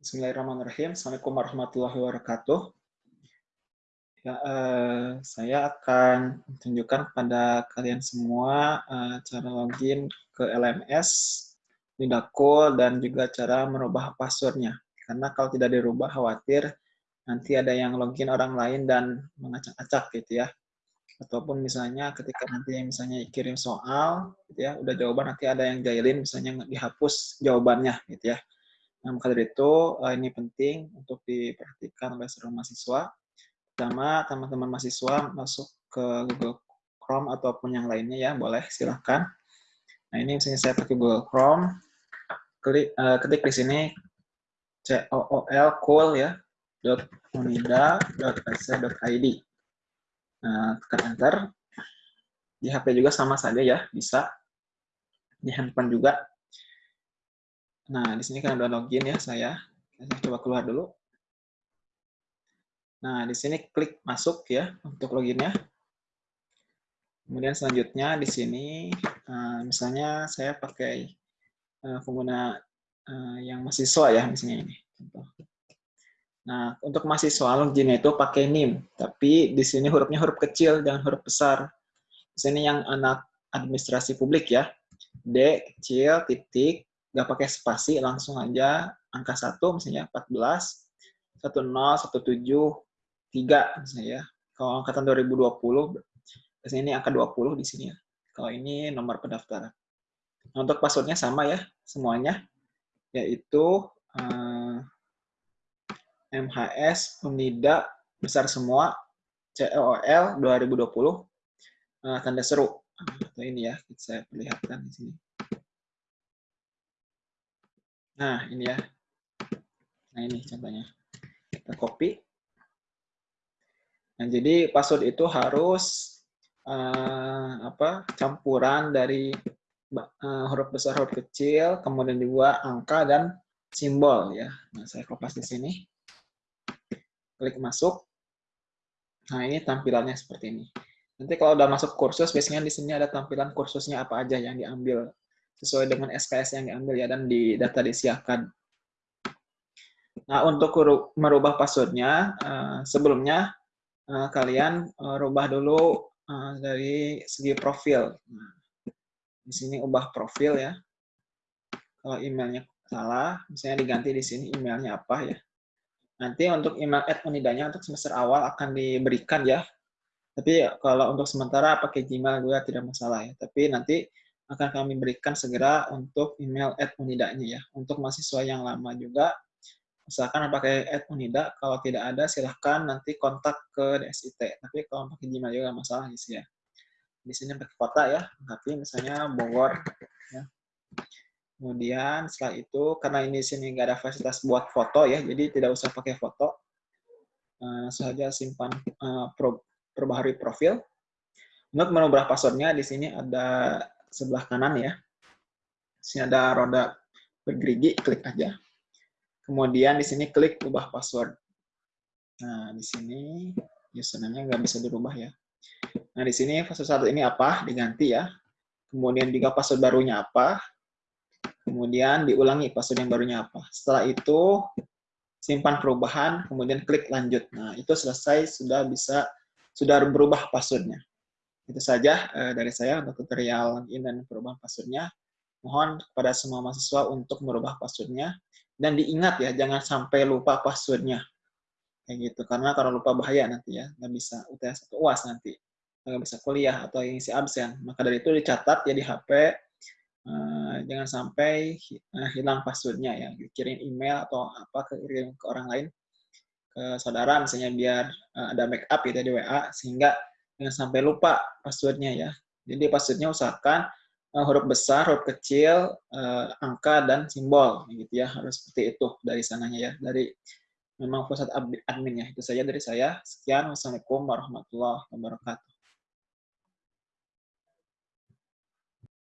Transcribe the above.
Bismillahirrahmanirrahim. Assalamualaikum warahmatullahi wabarakatuh. Ya, eh, saya akan tunjukkan kepada kalian semua eh, cara login ke LMS, Lidakul, dan juga cara merubah passwordnya. Karena kalau tidak dirubah, khawatir nanti ada yang login orang lain dan mengacak-acak gitu ya. Ataupun misalnya ketika nanti misalnya kirim soal, gitu ya, udah jawaban nanti ada yang jahilin, misalnya dihapus jawabannya gitu ya. Nah, maka dari itu eh, ini penting untuk diperhatikan oleh seluruh mahasiswa Pertama, teman-teman mahasiswa masuk ke Google Chrome ataupun yang lainnya ya, boleh silahkan. Nah ini misalnya saya pakai Google Chrome, klik, uh, ketik di sini cool cool ya .unida.ac.id. Nah, tekan enter. Di HP juga sama saja ya, bisa. Di handphone juga. Nah, di sini kan udah login ya saya. Saya coba keluar dulu. Nah, di sini klik masuk ya untuk loginnya. Kemudian selanjutnya di sini, uh, misalnya saya pakai uh, pengguna uh, yang mahasiswa ya, misalnya ini. Nah, untuk mahasiswa loginnya itu pakai NIM, tapi di sini hurufnya huruf kecil, jangan huruf besar. Di sini yang anak administrasi publik ya, D kecil, titik, nggak pakai spasi, langsung aja angka 1, misalnya 14, 10, 17, tiga misalnya ya. Kalau angkatan 2020 biasanya ini angka 20 di sini ya. Kalau ini nomor pendaftaran. Nah, untuk passwordnya sama ya semuanya yaitu eh, MHS Unida besar semua COL 2020 uh, tanda seru. Nah, ini ya, saya perlihatkan di sini. Nah, ini ya. Nah, ini contohnya. Kita copy. Nah, jadi password itu harus uh, apa campuran dari uh, huruf besar, huruf kecil, kemudian juga angka dan simbol ya. Nah, saya kopas di sini. Klik masuk. Nah, ini tampilannya seperti ini. Nanti kalau udah masuk kursus, biasanya di sini ada tampilan kursusnya apa aja yang diambil sesuai dengan SKS yang diambil ya dan di data disiapkan. Nah, untuk merubah passwordnya, uh, sebelumnya uh, kalian uh, rubah dulu dari segi profil. Nah, di sini ubah profil ya. Kalau emailnya salah, misalnya diganti di sini emailnya apa ya. Nanti untuk email ad unidanya untuk semester awal akan diberikan ya. Tapi kalau untuk sementara pakai Gmail juga tidak masalah ya. Tapi nanti akan kami berikan segera untuk email ad unidanya ya. Untuk mahasiswa yang lama juga Misalkan pakai Ad Unida, kalau tidak ada silahkan nanti kontak ke DSIT. Tapi kalau pakai Gmail juga masalah sih ya. Di sini pakai kota ya, tapi misalnya Bogor. Ya. Kemudian setelah itu, karena ini sini nggak ada fasilitas buat foto ya, jadi tidak usah pakai foto. Uh, saja simpan uh, pro, perbaharui profil. Untuk merubah passwordnya di sini ada sebelah kanan ya. Sini ada roda bergerigi, klik aja. Kemudian di sini klik ubah password. Nah, di sini username-nya nggak bisa dirubah ya. Nah, di sini password satu ini apa? Diganti ya. Kemudian juga password barunya apa? Kemudian diulangi password yang barunya apa. Setelah itu simpan perubahan, kemudian klik lanjut. Nah, itu selesai sudah bisa sudah berubah passwordnya. Itu saja eh, dari saya untuk tutorial login dan perubahan passwordnya. Mohon kepada semua mahasiswa untuk merubah passwordnya. Dan diingat ya jangan sampai lupa passwordnya. Kayak gitu karena kalau lupa bahaya nanti ya nggak bisa UTS atau UAS nanti. Nggak bisa kuliah atau isi absen. Maka dari itu dicatat ya di HP eh, jangan sampai uh, hilang passwordnya ya. Kirim email atau apa ke kirim ke orang lain ke saudara misalnya biar uh, ada backup gitu di WA sehingga jangan sampai lupa passwordnya ya jadi passwordnya usahakan uh, huruf besar, huruf kecil, uh, angka dan simbol gitu ya. Harus seperti itu dari sananya ya. Dari memang pusat admin ya. Itu saja dari saya. Sekian. Wassalamualaikum warahmatullahi wabarakatuh.